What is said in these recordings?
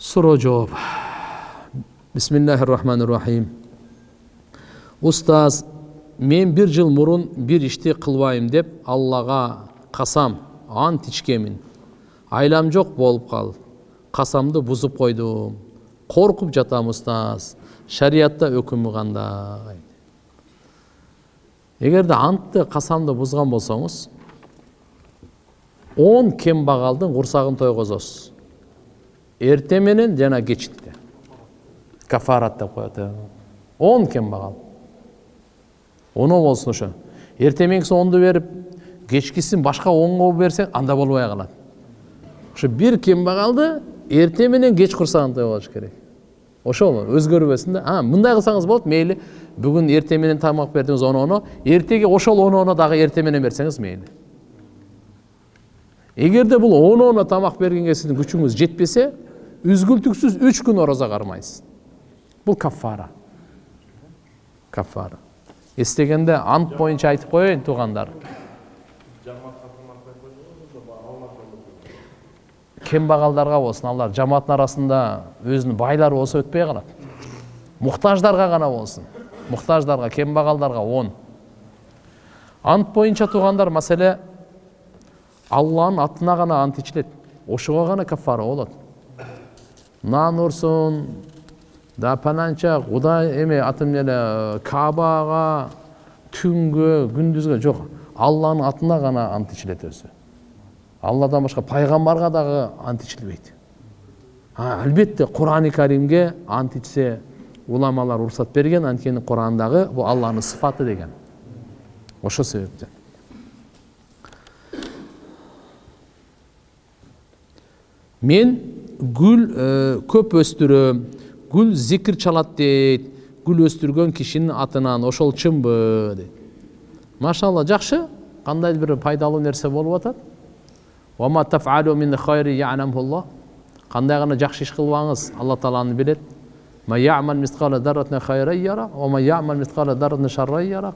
суроо жооп бисмиллахи рахмани рахим устаз мен бир жыл мурун бир ишти кылбайм деп аллага касам ант ичкемин айлам жок болуп калды касамды бузуп койдум коркуп жатам устаз шариятта өкүмү кандай эгерде антты касамды бузган болсоңуз он кембагалдын курсагын тойгозосуз эртең менен жана кечинде кафарат деп коет он кембагал оно болсун ошо эртең онду берип кечкисин башка онго берсең анда болбой калат ошо бир кембагалды эртең менен кеч курсагын тойгош керек ошол өзгөрбөсүн да а мындай кылсаңыз болот мейли бүгүн эртең менен тамак бердиңиз оноону эртеге ошол оноону дагы эртең менен берсеңиз мейли эгерде бул оноону тамак бергенге сиздин күчүңүз жетпесе үзгүлтүксүз үч күн орозо кармайсыз бул каффара каффара эстегенде ант боюнча айтып коеюн туугандар кембагалдарга болсун алар жамааттын арасында өзүнүн байлары болсо өтпөй калат муктаждарга гана болсун муктаждарга кембагалдарга он ант боюнча туугандар маселе алланын атына гана ант ичилет ошого гана кафара болот нан урсун да пананча кудай эме атым эле кабага түнгө күндүзгө жок алланын атына гана ант ичилет өзү алладан башка пайгамбарга дагы ант ичилбейт албетте курани каримге ант ичсе уламалар уруксат берген анткени курандагы бул алланын сыфаты деген ошол себептен мен гүл көп өстүрөм гүл зикир чалат дейт. Гүл өстүргөн кишинин атынан ошол чынбы дейт. Машалла жакшы кандайдыр бир пайдалуу нерсе болуп атат? Кандай гана жакшы иш кылбаңыз алла таала аны билет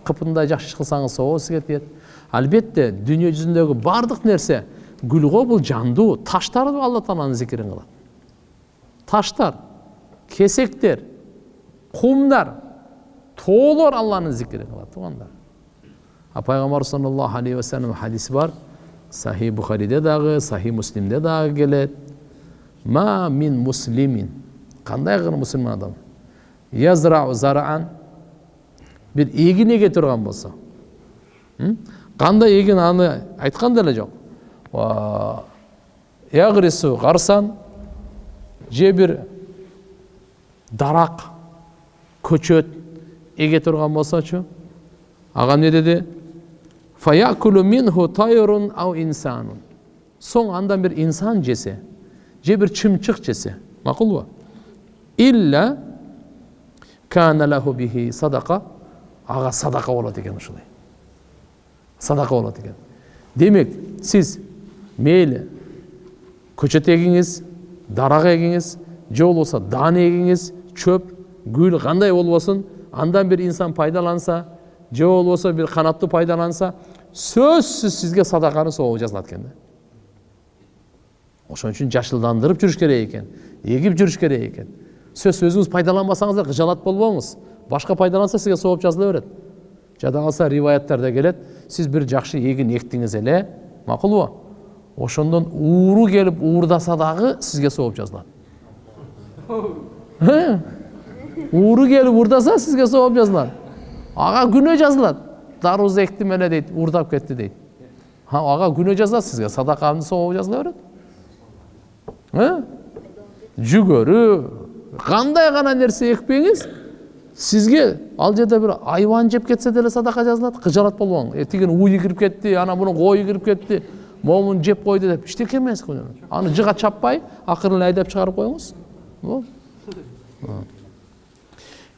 кыпындай жакшы иш кылсаңыз собо сизге тиет албетте дүйнө жүзүндөгү баардык нерсе гүл го бул жандуу таштар алла тааланын зикирин кылат таштар кесектер кумдар тоолор алланын зикирин кылат туугандар а пайгамбар саллаллаху алейхи вассалам хадиси бар сахи бухариде дагы сахи муслимде дагы келет ма мин муслимин кандай гана мусулман адам язрау зараан бир эгин эге турган болсо кандай эгин аны айткан деле жок ягрису гарсан же бир дарак көчөт эге турган болсочу ага эмне деди? Соң андан бир инсан жесе же бир чымчык жесе макулбу илля кана лаху бихи садака ага садака болот экен ушулай. Садака болот экен демек сиз мейли көчөт эгиңиз дарак эгиңиз же болбосо даана эгиңиз чөп гүл кандай болбосун андан бир инсан пайдаланса же болбосо бир канаттуу пайдаланса сөзсүз сизге садаканын сообу жазылат экен да. Ошон үчүн жашылдандырып жүрүш керек экен эгип жүрүш керек экен сөз өзүңүз пайдаланбасаңыз кыжалат болбоңуз башка пайдаланса сизге сооп жазыла берет жада калса риваяттарда келет сиз бир жакшы эгин эктиңиз эле макулбу ошондон ууру келип уурдаса дагы сизге сооп жазылат. Ууру келип уурдаса сизге сооп жазылат. Ага күнөө жазылат. Даруз эктим эле дейт уурдап кетти дейт. Ага күнөө жазылат сизге садаканын сообу жазыла берет. Жүгөрү кандай гана нерсе экпеңиз сизге ал жерде бир айбан жеп кетсе деле садака жазылат кыжалат болбоң. Э тигини уyu кирип кетти анан мунун кою кирип кетти. Момун жеп койду деп эчтеке эмес аны жыга чаппай акырын айдап чыгарып коюңуз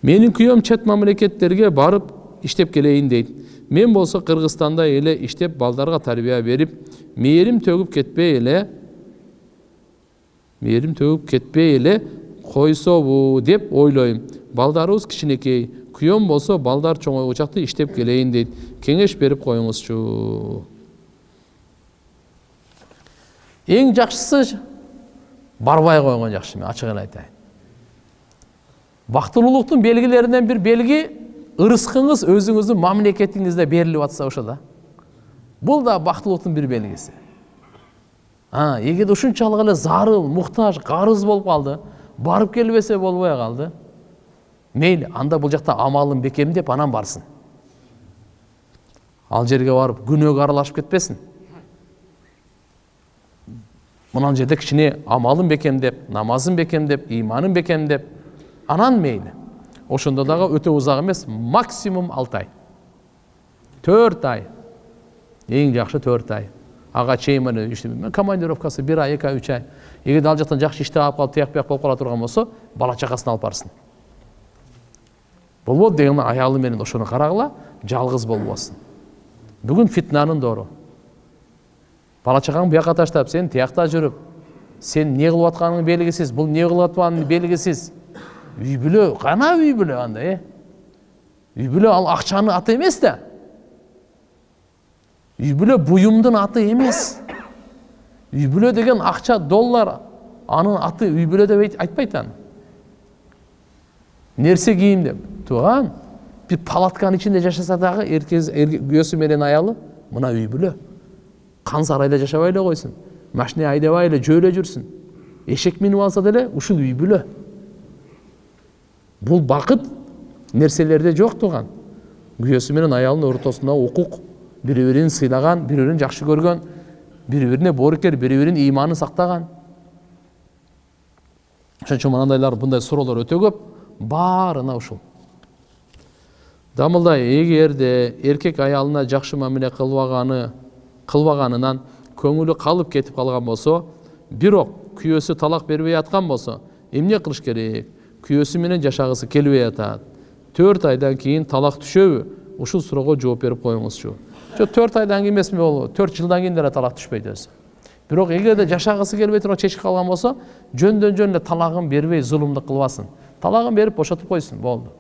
менин күйөөм чет мамлекеттерге барып иштеп келейин дейт мен болсо кыргызстанда эле иштеп балдарга тарбия берип мээрим төгүп кетпей эле мээрим төгүп кетпей эле койсобу деп ойлойм. Балдарыбыз кичинекей күйөөм болсо балдар чоңойгучакты иштеп келейин дейт кеңеш берип коюңузчу эң жакшысы барбай койгон жакшы мен ачыгын айтайын. Бактылуулуктун белгилеринен бир белги ырыскыңыз өзүңүздүн мамлекетиңизде берилип атса ошо да. Бул да бактылуулуктун бир белгиси эгерде ушунчалык эле зарыл муктаж карыз болуп калды барып келбесе болбой калды мейли анда бул жакта амалын бекемдеп анан барсын. Ал жерге барып күнөөгө аралашып кетпесин мына жерде кичине амалын бекемдеп намазын бекемдеп иманын бекемдеп анан мейли ошондо дагы өтө узак эмес максимум алты ай төрт ай эң жакшы төрт ай ага чейин мына командировкасы бир ай эки ай үч ай эгерде ал жактан жакшы иштеп алып калып тияк бияк болуп кала турган болсо бала чакасын алып барсын болбоду деген аялы менен ошону карагыла жалгыз болбосун бүгүн фитнанын доору бала чагаңды бияка таштап сен тиякта жүрүп сен эмне кылып атканыңы белгисиз бул эмне кылып атканы белгисиз үй бүлө кана үй бүлө анда э? Үй бүлө ал акчанын аты эмес да. Үй бүлө буюмдун аты эмес. Үй бүлө деген акча доллар анын аты үй бүлө деп айтпайт аны нерсе кийим деп? Тууган бир палатканын ичинде жашаса дагы күйөөсү менен аялы мына үй бүлө. Сарайда жашабай эле койсун машина айдабай эле жөө эле жүрсүн эшек минип алса деле ушул үй бүлө бул бакыт нерселерде жок тууган күйөөсү менен аялынын ортосунда укук бири бирин сыйлаган бири бирин жакшы көргөн бири бирине боорукер бири биринин ыйманын сактаган ошон үчүн мынандайлар мындай суроолор өтө көп баарына ушул дамылдай эгерде эркек аялына жакшы мамиле кылбаганы кылбаганынан көңүлү калып кетип калган болсо бирок күйөөсү талак бербей аткан болсо эмне кылыш керек? Күйөөсү менен жашагысы келбей атат төрт айдан кийин талак түшөбү ушул суроого жооп берип коюңузчу жок төрт айдан кийин эмесми бул төрт жылдан кийин деле талак түшпөйт өзү бирок эгерде жашагысы келбей туруп чечип калган болсо жөндөн жөн эле талагын бербей зулумдук кылбасын талагын берип бошотуп койсун болду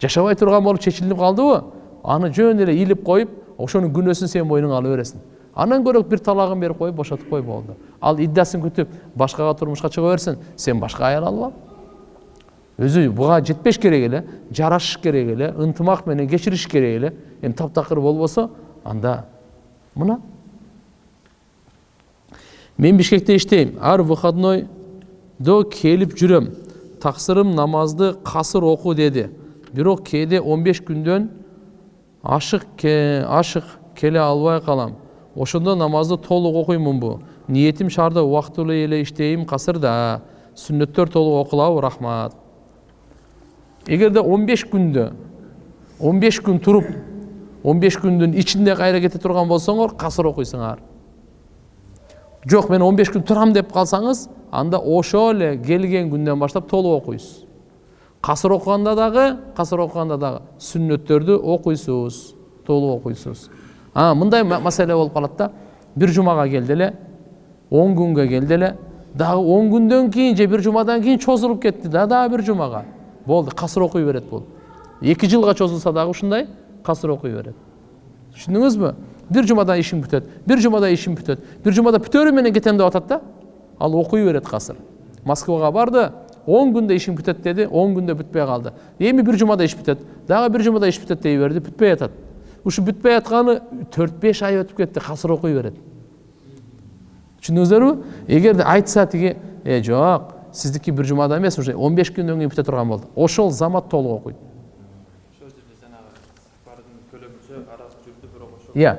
жашабай турган болуп чечилип калдыбы аны жөн эле илип коюп ошонун күнөөсүн сен мойнуңа ала бересиң. Анан көрө бир талагын берип коюп бошотуп кой болду. Ал иддасын күтүп башкага турмушка чыга берсин сен башка аял алып ал өзү буга жетпеш керек эле жарашыш керек эле ынтымак менен кечириш керек эле. Эми таптакыр болбосо анда мына. Мен бишкекте иштейм. Ар выходнойдо келип жүрөм. Таксырым намазды касыр оку деди. Бирок кээде он беш күндөн ашык ашык келе албай калам ошондо намазды толук окуймунбу ниетим шаарды убактылуу эле иштейм касырда. Сүннөттөр толук окулабы рахмат. Эгерде он беш күндө он беш күн туруп он беш күндүн ичинде кайра кете турган болсоңор касыр окуйсуңар жок мен он беш күн турам деп калсаңыз анда ошол эле келген күндөн баштап толук окуйсуз. Касыр окуганда дагы касыр окуганда дагы сүннөттөрдү окуйсуз толук окуйсуз а мындай маселе болуп калат да бир жумага келди эле он күнгө келди эле дагы он күндөн кийин же бир жумадан кийин чозулуп кетти да дагы бир жумага болду касыр окуй берет бул эки жылга чозулса дагы ушундай касыр окуй берет түшүндүңүзбү бир жумадан ишим бүтөт бир жумада ишим бүтөт бир жумада бүтөөрү менен кетем деп атат да ал окуй берет касыр москвага барды он күндө ишим бүтөт деди он күндө бүтпөй калды эми бир жумада иш бүтөт дагы бир жумада иш бүтөт дей берди бүтпөй атат ушу бүтпөй атканы төрт беш ай өтүп кетти касыр окуй берет түшүндүңүздөрбү эгерде айтса тиги э жок сиздики бир жумада эмес уже он беш күндөн кийин бүтө турган болду ошол замат толук окуйт ошол жерде жанагы сапардын көлөмүнчө аралык жүрдү бирок ошо иә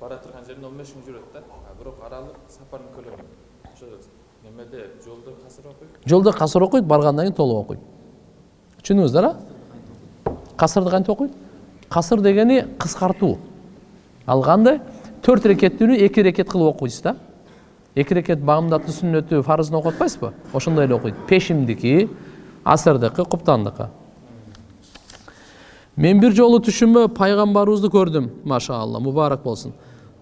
бара турган жеринде он беш күн жүрөт да бирок аралык сапардын көлөмү ошо немеде жолдо касыр окуйт жолдо касыр окуйт баргандан кийин толук окуйт түшүндүңүздөр а касырды кантип окуйт касыр дегени кыскартуу ал кандай төрт рекеттүүнү эки рекет кылып окуйсуз да эки рекет багымдаттуу сүннөтү фарызын окуп атпайсызбы ошондой эле окуйт пешимдики асырдыкы куптандыкы мен бир жолу түшүмө пайгамбарыбызды көрдүм машаалла мубарак болсун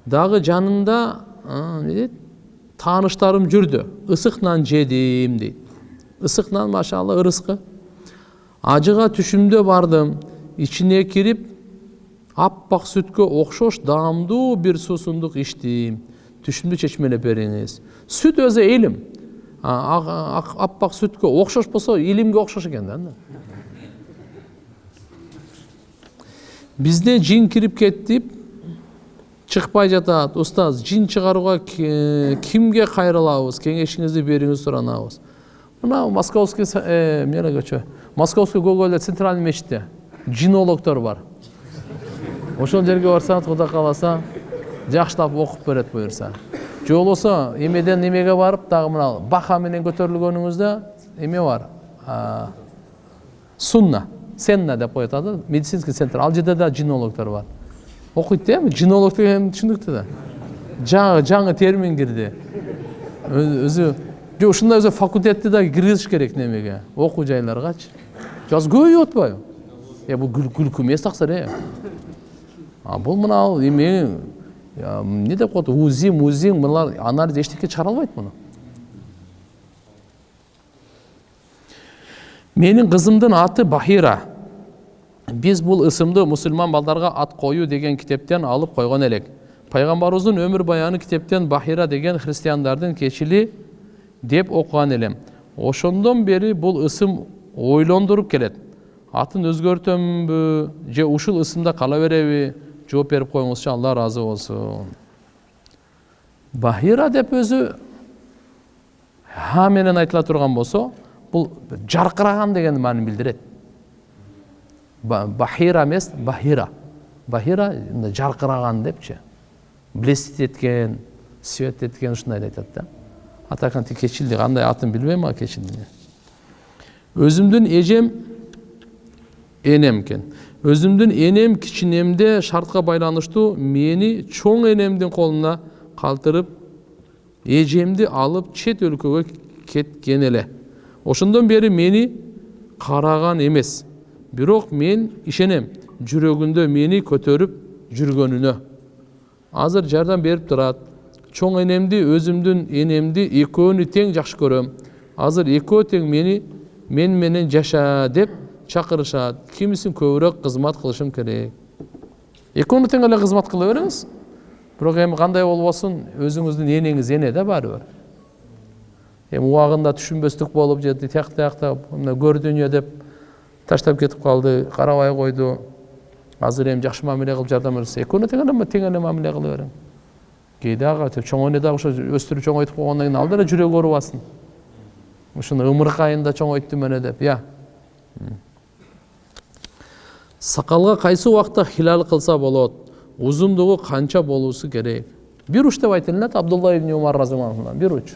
дагы жанында эмне дейт tanışlarım cürdü. Isıkla cedim deyip. Isıkla maşallah rızkı. Acığa tüşümde vardım. İçine girip appak sütkü okşoş damdu bir susunduk içtim. Tüşümde çeşmene beriniz. Süt öze ilim. Appak sütkü okşoş bolsa ilimge okşoş eken da. Bizde cin kirip ketip чыкпай жатат устаз жин чыгарууга кимге кайрылабыз кеңешиңизди бериңиз суранабыз. Мына московский с- э, эмне көчө московский гоголь центральный мечитте жинологдор бар. Ошол жерге барсаңыз кудай кааласа жакшылап окуп берет буюрса. Же болбосо эмеден эмеге барып дагы мына баха менен көтөрүлгөнүңүздө эме бар. Сунна. Сенна деп коет медицинский центр. Ал жерде да жинологдор бар. Окуйт да жинолог деген түшүнүктүү да жаңы жаңы термин Ö- өзү же ушундай өзү факультетти да киргизиш керек немеге окуу жайларгачы жазы көбөйүп атпайбы э бул күл- күлкү эмес таксыр э а бул мына эме эмне деп коет узи музи мыналар анализ эчтеке чыгара албайт муну менин кызымдын аты бахира биз бул ысымды мусулман балдарга ат коюу деген китептен алып койгон элек пайгамбарыбыздын өмүр баяны китептен бахира деген христиандардын кечили деп окуган элем ошондон бери бул ысым ойлондуруп келет. Атын өзгөртөмбү же ушул ысымда кала береби жооп берип коюңузчу алла ыраазы болсун бахира деп өзү ха менен айтыла турган болсо бул жаркыраган деген маанини билдирет Ба- бахира эмес бахира. Бахира мындай жаркыраган депчи блестить эткен свет эткен ушундайды айтат да. А так анти кечилди кандай атын билбейм а кечилдини өзүмдүн эжем энем экен өзүмдүн энем кичинемде шартка байланыштуу мени чоң энемдин колуна калтырып эжемди алып чет өлкөгө кеткен эле ошондон бери мени караган эмес бирок мен ишенем жүрөгүндө мени көтөрүп жүргөнүнө азыр жардам берип турат чоң энемди өзүмдүн энемди экөөнү тең жакшы көрөм азыр экөө тең мени мен менен жаша деп чакырышат кимисин көбүрөөк кызмат кылышым керек экөөнү тең эле кызмат кыла бериңиз бирок эми кандай болбосун өзүңүздүн энеңиз эне да баары бир эми убагында түшүнбөстүк болуп же тиякта тиякта көр дүйнө деп таштап кетип калды карабай койду азыр эми жакшы мамиле кылып жардам берсе экөөнү тең эле тең эле мамиле кыла бериң кээде ага чоң эне дагы ошо өстүрүп чоңойтуп койгондон кийин ал деле жүрөгү оорубасын ушуну ымыркайын да чоңойттум эне деп я сакалга кайсы убакта хилал кылса болот узундугу канча болуусу керек бир уч деп айтылат абдулла ибн умар разиаллаху бир уч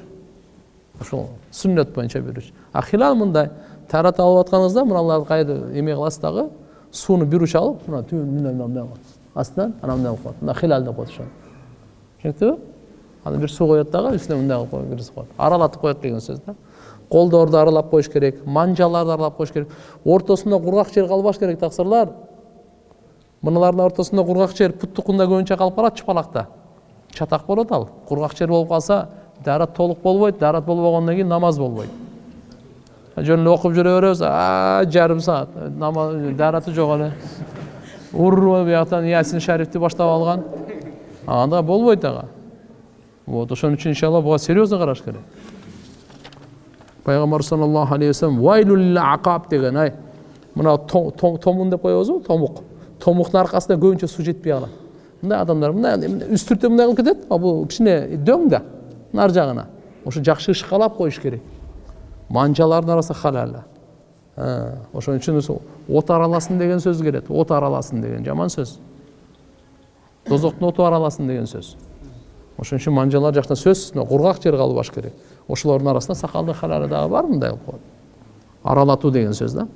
ошол сүннөт боюнча бир уч а хилал мындай таарат алып атканыңызда мыналарды кайра эме кыласыз дагы сууну бир уч алып мына түбүн мындай мындай кылат астынан анан мындай кылып коет мына хилал деп коет ошону түшүнүктүбү анан бир суу коет дагы үстүнө мындай коюп киргизип коет аралатып коет деген сөз да. Колдорду аралап коюш керек манжаларды аралап коюш керек. Ортосунда кургак жер калбаш керек таксырлар мыналардын ортосунда кургак жер путтукунда көбүнчө калып калат чыпалакта чатак болот ал. Кургак жер болуп калса даарат толук болбойт даарат болбогондон кийин намаз болбойт жөн окуп жүрө беребиз жарым саат намаз даараты жок эле ур бияктан ясин шарифти баштап алган анда болбойт ага вот ошон үчүн иншалла буга серьезно караш керек пайгамбар саллаллаху алейхи вассалам вайлул акаб деген ай мына то- то- томун деп коебузбу томук томуктун аркасына көбүнчө суу жетпей калат мындай адамдар мындай үстүртүп мындай кылып кетет а бул кичине дөң да нар жагына ошо жакшы ышкалап коюш керек манжалардын арасында халал. Ә, ошон үчүн от араласын деген сөз келет. От араласын деген жаман сөз. Дозоктун оту араласын деген сөз. Ошон үчүн манжалар жактан сөзсүз мына кургак жер калбаш керек. Ошолордун арасында сакалдын халалы дагы бар мындай кылып коет. Аралатуу деген сөз да.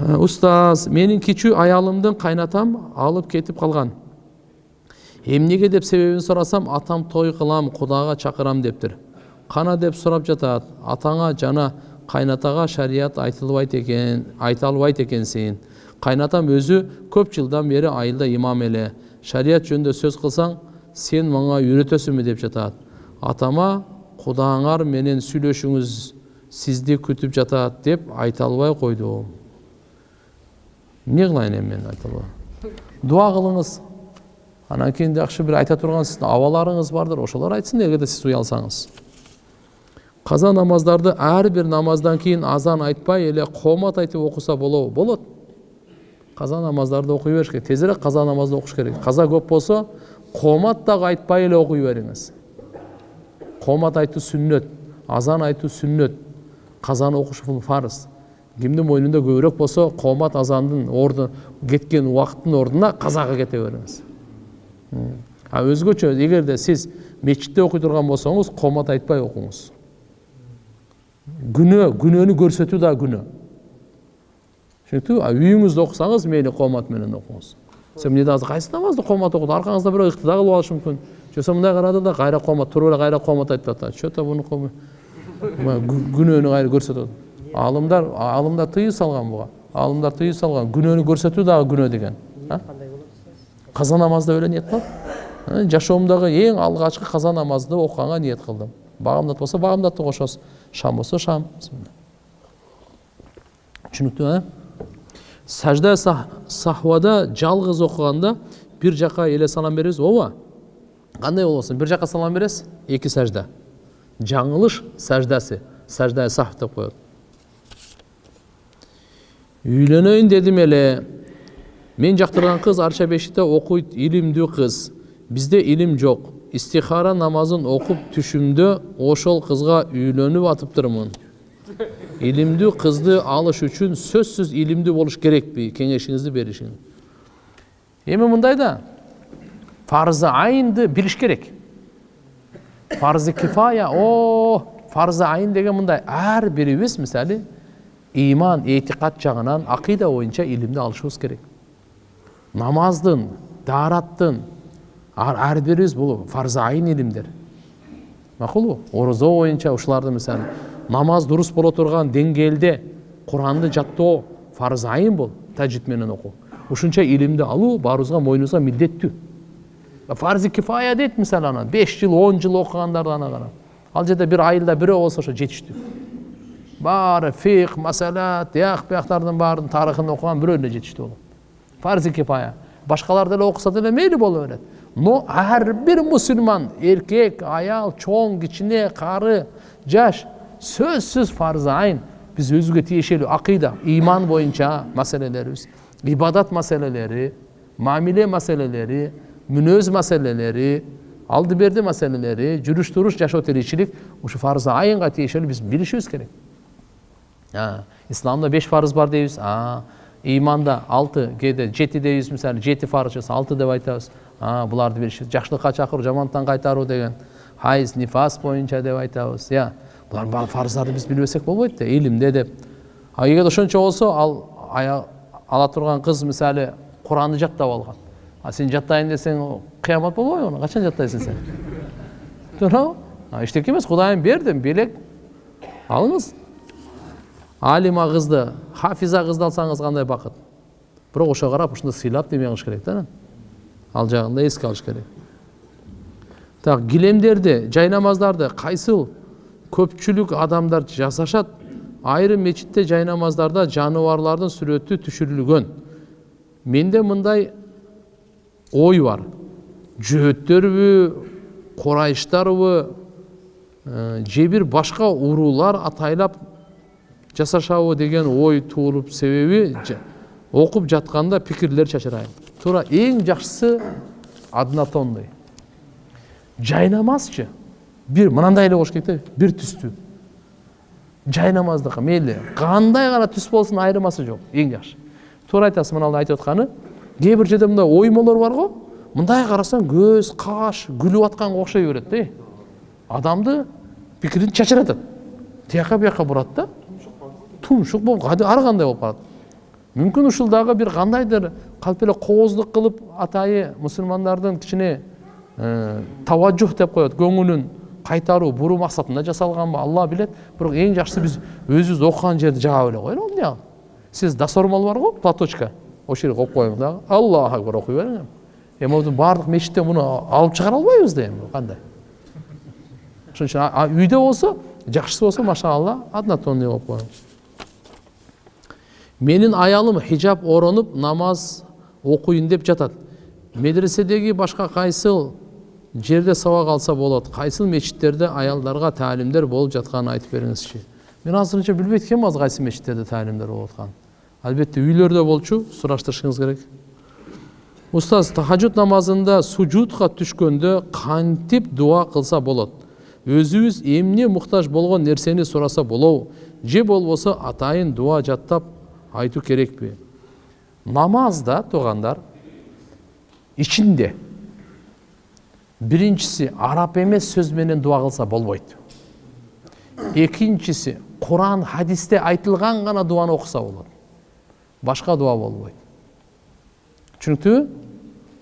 Ә, устаз менин кичүү аялымдын кайнатам алып кетип калган. Эмнеге? деп себебин сурасам атам той кылам кудага чакырам дептир кана деп сурап жатат атаңа жана кайнатага шарият айтылбайт экен айта албайт экенсиң кайнатам өзү көп жылдан бери айылда имам эле шарият жөнүндө сөз кылсаң сен мага үйрөтөсүңбү деп жатат атама кудаңар менен сүйлөшүңүз сизди күтүп жатат деп айта албай койдум эмне кылайын эми мен айта албай дуа кылыңыз анан кийин жакшы бир айта турган сиздин абаларыңыз бардыр ошолор айтсын эгерде сиз уялсаңыз каза намаздарды ар бир намаздан кийин азан айтпай эле коомат айтып окуса болобу болот. Каза намаздарды окуй бериш керек. Тезирээк каза намазды окуш керек. Каза көп болсо коомат дагы айтпай эле окуй бериңиз коомат айтуу сүннөт азан айтуу сүннөт казаны окуш бул фарыз. Кимдин мойнунда көбүрөөк болсо коомат азандын орду кеткен убакыттын ордуна казага кете бериңиз а өзгөчө эгерде сиз мечитте окуй турган болсоңуз коомат айтпай окуңуз күнөө күнөөнү көрсөтүү дагы күнөө түшүнүктүбү а үйүңүздө окусаңыз мейли коомат менен окуңуз сен азыр кайсы намазды коомат окуду аркаңызда бирөө ыктыда кылып алышы мүмкүн же мындай карады да кайра коомат туруп эле кайра коомат айтып атат че то бунуку күнөөнү кайра көрсөтөт алымдар алымдар тыюу салган буга алымдар тыюу салган күнөөнү көрсөтүү дагы күнөө деген каза намазды эле ниет кылып жашоомдогу эң алгачкы каза намазды окуганга ниет кылдым багамдат болсо багамдатты кошосуз шам болсо шам түшүнүктүүбү сажда сахвада жалгыз окуганда бир жака эле салам беребиз ооба кандай болбосун бир жака салам бересиз эки сажда жаңылыш саждасы сажда сахв деп коет үйлөнөйүн дедим эле мен жактырган кыз арча бешикте окуйт илимдүү кыз бизде илим жок истихара намазын окуп түшүмдө ошол кызга үйлөнүп атыптырмын илимдүү кызды алыш үчүн сөзсүз илимдүү болуш керекпи кеңешиңизди беришиңиз эми мындай да фарзы айнды билиш керек фарзы кифая о фарзы айын деген мындай ар бирибиз мисалы иман этикат жагынан акыйда боюнча илимди алышыбыз керек намаздын даараттын ар бирибиз бул фарзы айын илимдер макулбу орозо боюнча ушуларды мисалы намаз дурус боло турган деңгээлде куранды жаттоо фарзы айын бул тажид менен окуу ушунча илимди алуу баарыбызга мойнубузга милдеттүү фарзи кифая дейт мисалы анан беш жыл он жыл окугандарды ана карап ал жерде бир айылда бирөө болсо ошо жетиштүү баары фих маселат тияк бияктардын баарынын тарыхын окуган бирөө эле жетиштүү болот фарзи кифая башкалар деле окуса деле мейли боло берет но ар бир мусулман эркек аял чоң кичине кары жаш сөзсүз фарзы айын биз өзүбүзгө тиешелүү акыйда иман боюнча маселелерибиз ибадат маселелери мамиле маселелери мүнөз маселелери алды берди маселелери жүрүш туруш жашоо тиричилик ушу фарзы айынга тиешелүү биз билишибиз керек исламда беш фарыз бар дейбиз иманда алты кээде жети дейбиз мисалы жети фарыз болсо алты деп айтабыз буларды билишибиз жакшылыкка чакыруу жамандыктан кайтаруу деген хайз нифас боюнча деп айтабыз иә. Булардын баары фарыздарды биз билбесек болбойт да илимде деп. А эгер ошончо болсо ал ала турган кыз мисалы куранды жаттап алган а сен жаттайын десең кыямат болбойбу аны качан жаттайсың сен? Туурабы эчтеке эмес кудайым берди белек алыңыз. Алима кызды хафиза кызды алсаңыз кандай бакыт бирок ошого карап ушундай сыйлап неме кылыш керек да анан ал жагын да эске алыш керек. Так килемдерди жай намаздарды кайсыл көпчүлүк адамдар жасашат айрым мечитте жай намаздарда жаныбарлардын сүрөтү түшүрүлгөн менде мындай ой бар. Жөөттөрбү курайыштарбы же бир башка уруулар атайлап жасашабы деген ой туулуп себеби окуп жатканда пикирлер чачырайм туура эң жакшысы однотонный жай намазчы бир мынандай эле болуш керек да бир түстүү жай намаздыкы мейли кандай гана түс болсун айырмасы жок эң жакшы туура айтасыз мына айтып атканы кээ бир жерде мындай оймолор бар го мындай карасаң көз каш күлүп атканга окшой берет да адамды пикирин чачыратат тияка бияка бурат да тумшук болуп ар кандай болуп калат мүмкүн ушул дагы бир кандайдыр калп эле кооздук кылып атайы мусулмандардын кичине таважжух деп коет көңүлүн кайтаруу буруу максатында жасалганбы алла билет бирок эң жакшысы биз өзүбүз окуган жерди жаап эле коелу эмне сиз досормол бар го платочка. Ошол жерге коюп коюңуз дагы аллаху акбар окуй бериң эми эми баардык мечиттен муну алып чыгара албайбыз да эми кандай ошон үчүн үйдө болсо жакшысы болсо машалла однотонный коюп коюң менин аялым хижаб оронуп намаз окуйн деп жатат медреседеги башка кайсыл жерде сабак алса болот кайсыл мечиттерде аялдарга таалимдер болуп жатканын айтып бериңизчи мен азырынча билбейт экенмин азыр кайсы мечиттерде таалимдер болуп атканын албетте үйлөрдө болчу сураштырышыңыз керек. Устаз тахажуд намазында сужудка түшкөндө кантип дуа кылса болот өзүбүз эмне муктаж болгон нерсени сураса болобу же болбосо атайын дуа жаттап айтуу керекпи намазда туугандар ичинде биринчиси араб эмес сөз менен дуа кылса болбойт экинчиси куран хадисте айтылган гана дуаны окуса болот башка дуа болбойт түшүнүктүүбү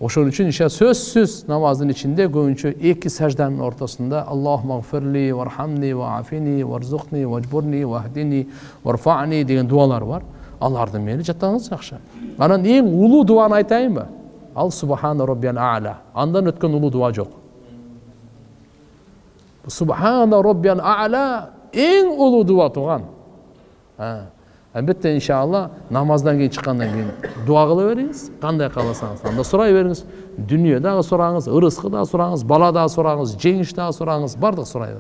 ошон үчүн сөзсүз намаздын ичинде көбүнчө эки сажданын ортосунда аллахума гфирли вархамни ваафини варзукни важбурни вахдини варфани деген дуалар бар аларды мени жаттаңыз жакшы анан эң улуу дуаны айтайынбы ал субхана роббиял аля андан өткөн улуу дуа жок субхана роббиял аля эң улуу дуа тууган албетте иншалла намаздан кийин чыккандан кийин дуа кыла бериңиз кандай кааласаңыз анда сурай бериңиз дүнүйө дагы сураңыз ырыскы дагы сураңыз бала дагы сураңыз жеңиш дагы сураңыз баардык сурай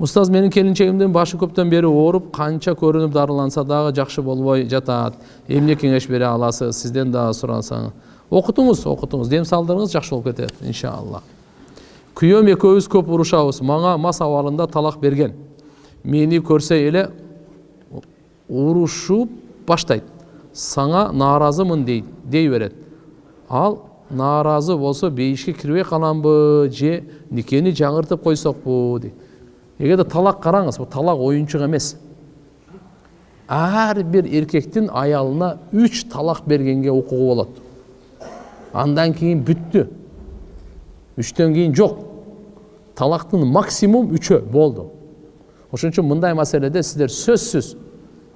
устаз менин келинчегимдин башы көптөн бери ооруп канча көрүнүп дарыланса дагы жакшы болбой жатат эмне кеңеш бере аласыз сизден дагы сурасаң окутуңуз окутуңуз дем салдырыңыз жакшы болуп кетет иншалла күйөөм экөөбүз көп урушабыз мага мас абалында талак берген мени көрсө эле урушуп баштайт сага нааразымын дейт дей берет ал нааразы болсо бейишке кирбей каламбы же никени жаңыртып койсокпу дейт эгерде талак караңыз бул талак оюнчук эмес ар бир эркектин аялына үч талак бергенге укугу болот андан кийин бүттү үчтөн кийин жок талактын максимум үчөө болду ошон үчүн мындай маселеде сиздер сөзсүз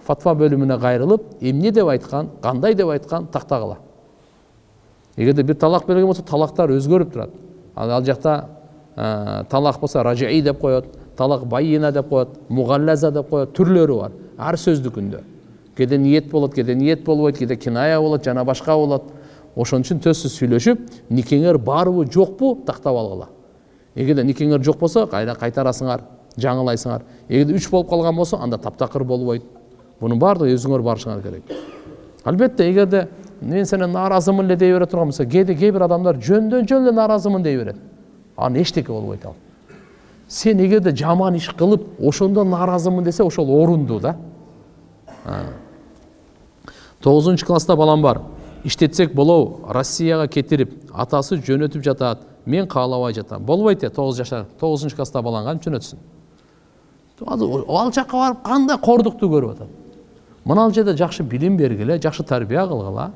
фатва бөлүмүнө кайрылып эмне деп айткан кандай деп айткан тактагыла эгерде бир талак берген болсо талактар өзгөрүп турат ал жакта талак болсо ражии деп коет талак байина деп коет мугаллаза деп коет түрлөрү бар. Ар сөздүкүндө кээде ниет болот кээде ниет болбойт кээде киная болот жана башка болот ошон үчүн сөзсүз сүйлөшүп никеңер барбы жокпу тактап алгыла эгерде никеңер жок болсо кайра кайтарасыңар жаңылайсыңар. Эгерде үч болуп калган болсо анда таптакыр болбойт бунун баардыгы өзүңөр барышыңар керек. Албетте эгерде мен сенен нааразымын эле дей бере турган болсо кээде кээ бир адамдар жөндөн жөн эле нааразымын дей берет анан эчтеке болбойт ал. Сен эгерде жаман иш кылып ошондо нааразымын десе ошол орундуу да тогузунчу класста балам бар иштетсек болобу россияга кетирип атасы жөнөтүп жатат мен каалабай жатам болбойт э тогуз жашар тогузунчу класста балаң кантип жөнөтсүн ал жака барып кандай кордукту көрүп атат мына жерде жакшы билим бергиле жакшы тарбия кылгыла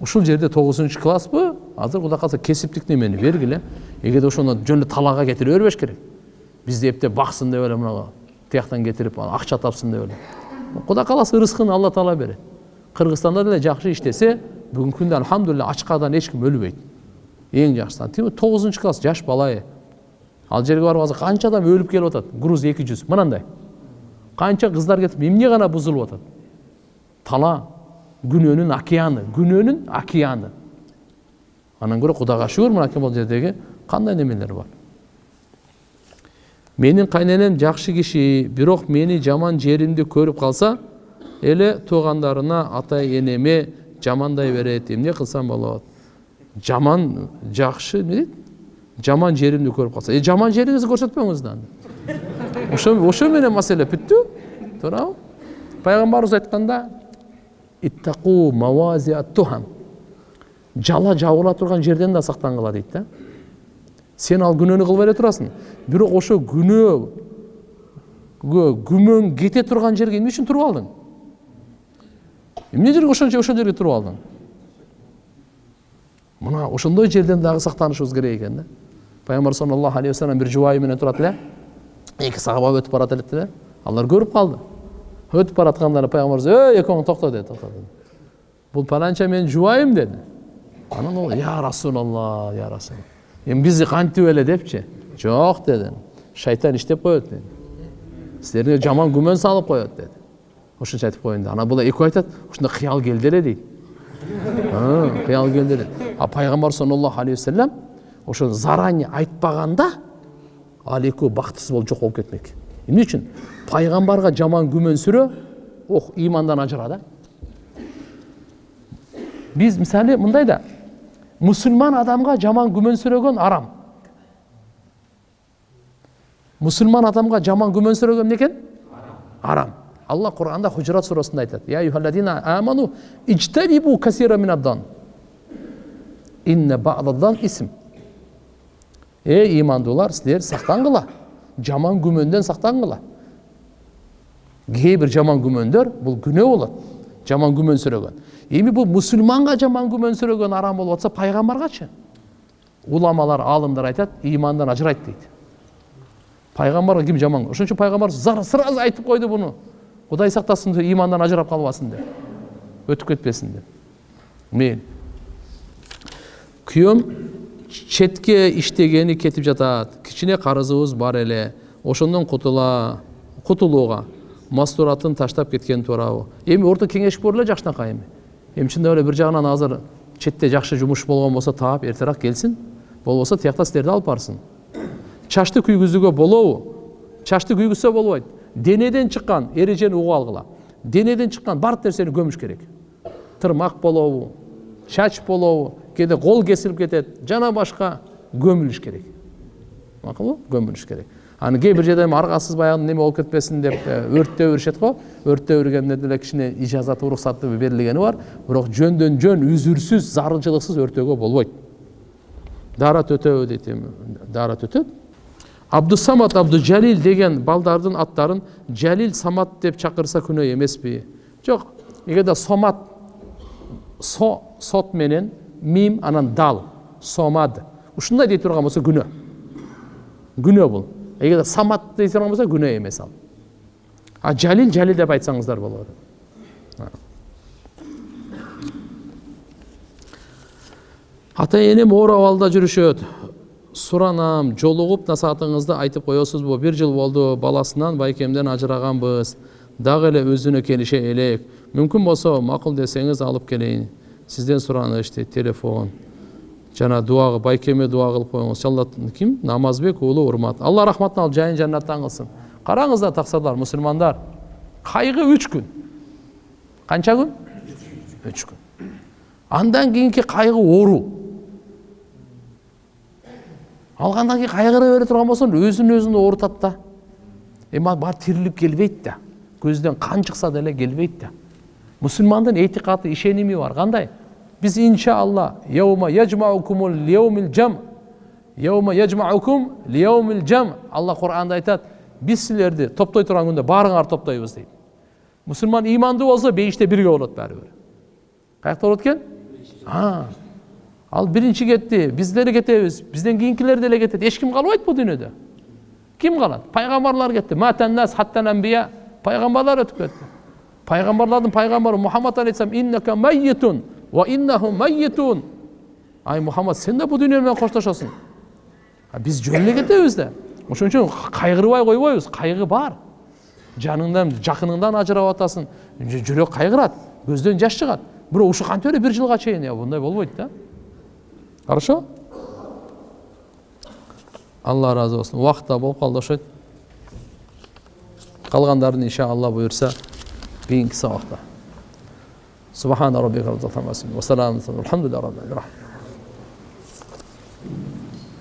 ушул жерде тогузунчу класспы азыр кудай кааласа кесиптик немени бергиле эгерде ошону жөн эле талакка кетире бербеш керек бизди эптеп баксын деп эле мына тияктан кетирип акча тапсын деп эле кудай кааласа ырыскын алла таала берет кыргызстанда деле жакшы иштесе бүгүнкү күндө альхамдулилля ачкадан эч ким өлбөйт эң жакшысы тим тогузунчу класс жаш бала ал жерге барып азыр канча адам өлүп келип атат груз эки жүз мынандай канча кыздар кетип эмне гана бузулуп атат тала күнөөнүн океаны күнөөнүн океаны андан көрө кудайга шүгүр мынакей могул жердеги кандай немелер бар менин кайненем жакшы киши бирок мени жаман жеримди көрүп калса эле туугандарына ата энеме жамандай берет эмне кылсам болот жаман жакшы эмне дейт жаман жеримди көрүп калса э жаман жериңизди көрсөтпөңүз да ошо ошо менен маселе бүттү туурабы пайгамбарыбыз айтканда иттаку жала жабыла турган жерден да сактангыла дейт да сен ал күнөөнү кылбай эле турасың бирок ошо күнөөгө күмөң кете турган жерге эмне үчүн туруп алдың? Эмне жерге ошончо ошол жерге туруп алдың. Мына ошондой жерден дагы сактанышыбыз керек экен да. Пайгамбар саллаллаху алейхи вассалам бир жубайы менен турат эле эки сахаба өтүп барат элек эле алар көрүп калды өтүп баратканда пайгамбарыбыз ей экөөң токто деди токтоту бул паланча менин жубайым деди анан ол я расулалла я расул эми бизди кантип эле депчи жок деди шайтан иштеп коет деди силерге жаман күмөн салып коет деди ошончо айтып коеюн анан бул экөө айтат ушундай кыял келди эле дейт кыял келди эле а пайгамбар саллаллаху алейхи вассалам ошо заранее айтпаганда ал экөө бактысыз болуп жок болуп кетмек эмне үчүн пайгамбарга жаман күмөнсүрөө ох имандан ажыра да биз мисалы мындай да мусулман адамга жаман күмөнсүрөгөн арам мусулман адамга жаман күмөнсүрөгөн эмне экен арам алла куранда хужурат сурасында юхалладина аману ижтанибу касира минаддан инна баъдаддан исм эй имандуулар силер сактангыла жаман күмөндөн сактангыла кээ бир жаман күмөндөр бул күнөө болот жаман күмөнсүрөгөн эми бул мусулманга жаман күмөнсүрөгөн арам болуп атса пайгамбаргачы? Уламалар аалымдар айтат имандан ажырайт дейт. Пайгамбарга ким жаман ошон үчүн пайгамбар сразу айтып койду буну. Кудай сактасын имандан ажырап калбасын деп. Өтүп кетпесин деп. Мейли күйөөм четке иштегени кетип жатат. Кичине карызыбыз бар эле. Ошондон кутула кутулууга. Мастуратын таштап кеткен туурабы эми орто кеңеш бор эле жакшынакай эми эми чындап эле бир жагынан азыр четте жакшы жумуш болгон болсо таап эртерээк келсин болбосо тиякта силерди алып барсын чачты күйгүзүүгө болобу чачты күйгүзсө болбойт денеден чыккан эрежени угуп алгыла денеден чыккан баардык нерсени көмүш керек тырмак болобу чач болобу кээде кол кесилип кетет жана башка көмүлүш керек макулбу көмүлүш керек аны кээ бир жерде эми аргасыз баягы неме болуп кетпесин деп өрттөө беришет го өрттөө бергенде деле кичине ижазаты уруксаты берилгени бар. Бирок жөндөн жөн үзүрсүз зарылчылыксыз өртөөгө болбойт даарат өтөбү дейт эми даарат өтөт абдусамат абдужалил деген балдардын аттарын жалил самат деп чакырса күнөө эмеспи жок эгерде сомат со сот менен мим анан дал сомад. Ушундай дей турган болсо күнөө күнөө бул эгерде самат дей турган болсо күнөө эмес ал а жалил жалил деп айтсаңыздар болот ата энем оор абалда жүрүшөт. Суранам жолугуп насаатыңызды айтып коесузбу бир жыл болду баласынан байкемден ажыраганбыз дагы эле өзүнө келише элек. Мүмкүн болсо макул десеңиз алып келейин. Сизден сураныч телефон. Жана дуа байкеме дуа кылып коюңуз иншалла ким намазбек уулу урмат. Алла рахматын алып жайын жаннаттан кылсын караңыздар таксалар мусулмандар кайгы үч күн. Канча күн? Үч күн. Андан кийинки кайгы оору алгандан кийин кайгыра бере турган болсоң өзүн өзүн оорутат да. Эми баары тирилик келбейт да. Көздөн кан чыкса деле келбейт да. Мусулмандын этикаты ишеними бар. Кандай биз иншалла яума яжмаукумул лияумил жам яума яжмаукум лияумил жам алла куранда айтат биз силерди топтой турган күндө баарыңарды топтойбуз дейт мусулман имандуу болсо бейиште бирге болот баары бир каякта болот экен ал биринчи кетти биз деле кетебиз бизден кийинкилер деле кетет эч ким калбайт бул дүйнөдө ким калат пайгамбарлар кетти матаннас хаттан амбия пайгамбарлар өтүп кетти пайгамбарлардын пайгамбары мухаммад алейхисалам иннака майитун ай мухаммад сен да бул дүйнө менен коштошосуң биз жөн эле кетебиз да ошон үчүн кайгырбай койбойбуз кайгы бар жаныңдан жакыныңдан ажырап атасың жүрөк кайгырат көздөн жаш чыгат бирок ушу кантип эле бир жылга чейин мындай болбойт да хорошо алла ыраазы болсун убакыт да болуп калды окшойт калгандарын иншалла буюрса кийинки сабакта سبحان ربك رب العزة عما يصفون. وسلام الحمد لله رب العالمين.